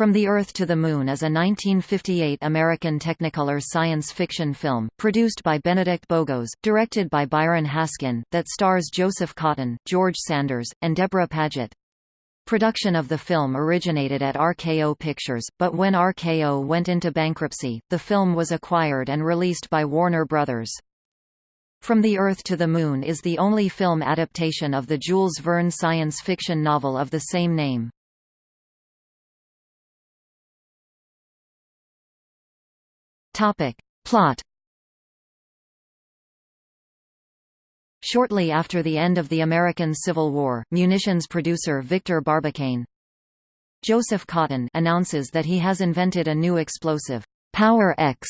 From the Earth to the Moon is a 1958 American Technicolor science fiction film, produced by Benedict Bogeaus, directed by Byron Haskin, that stars Joseph Cotten, George Sanders, and Deborah Paget. Production of the film originated at RKO Pictures, but when RKO went into bankruptcy, the film was acquired and released by Warner Brothers. From the Earth to the Moon is the only film adaptation of the Jules Verne science fiction novel of the same name. Topic. Plot Shortly after the end of the American Civil War, munitions producer Victor Barbicane Joseph Cotten announces that he has invented a new explosive, Power X,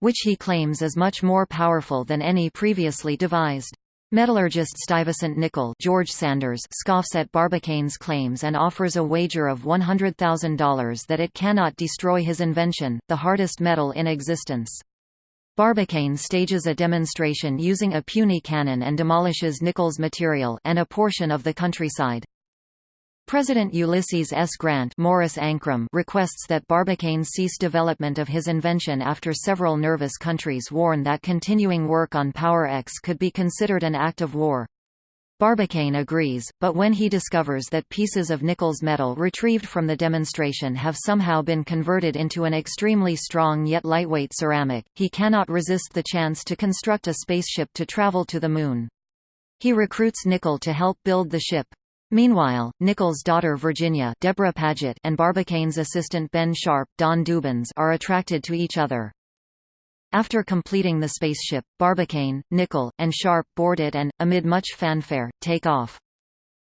which he claims is much more powerful than any previously devised. Metallurgist Stuyvesant Nicholl George Sanders scoffs at Barbicane's claims and offers a wager of $100,000 that it cannot destroy his invention, the hardest metal in existence. Barbicane stages a demonstration using a puny cannon and demolishes Nicholl's material and a portion of the countryside. President Ulysses S. Grant Morris Ankrum requests that Barbicane cease development of his invention after several nervous countries warn that continuing work on Power X could be considered an act of war. Barbicane agrees, but when he discovers that pieces of Nicholl's metal retrieved from the demonstration have somehow been converted into an extremely strong yet lightweight ceramic, he cannot resist the chance to construct a spaceship to travel to the Moon. He recruits Nicholl to help build the ship. Meanwhile, Nicholl's daughter Virginia Debra Paget and Barbicane's assistant Ben Sharp Don Dubbins are attracted to each other. After completing the spaceship, Barbicane, Nicholl, and Sharp board it and, amid much fanfare, take off.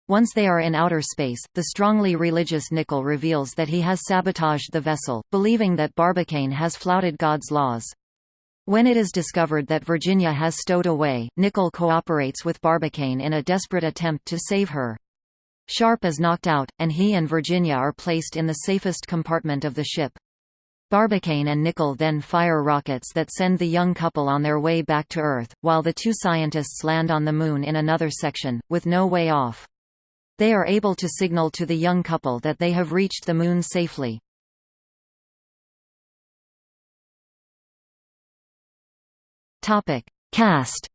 Once they are in outer space, the strongly religious Nicholl reveals that he has sabotaged the vessel, believing that Barbicane has flouted God's laws. When it is discovered that Virginia has stowed away, Nicholl cooperates with Barbicane in a desperate attempt to save her. Sharp is knocked out, and he and Virginia are placed in the safest compartment of the ship. Barbicane and Nicholl then fire rockets that send the young couple on their way back to Earth, while the two scientists land on the Moon in another section, with no way off. They are able to signal to the young couple that they have reached the Moon safely. Cast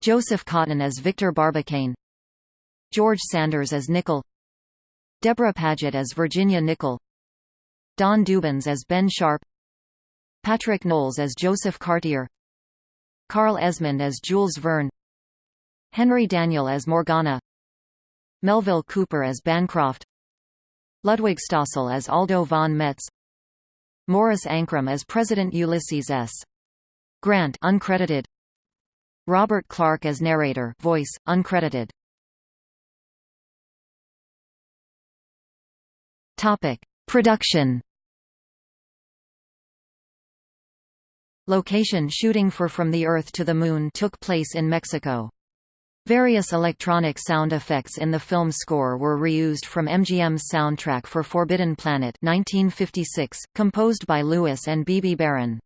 Joseph Cotten as Victor Barbicane George Sanders as Nicholl Deborah Paget as Virginia Nicholl Don Dubbins as Ben Sharp Patric Knowles as Josef Cartier Carl Esmond as Jules Verne Henry Daniell as Morgana Melville Cooper as Bancroft Ludwig Stossel as Aldo von Metz Morris Ankrum as President Ulysses S. Grant uncredited Robert Clark as narrator voice, uncredited. Topic. Production Location shooting for From the Earth to the Moon took place in Mexico. Various electronic sound effects in the film score were reused from MGM's soundtrack for Forbidden Planet 1956, composed by Louis and Bebe Barron.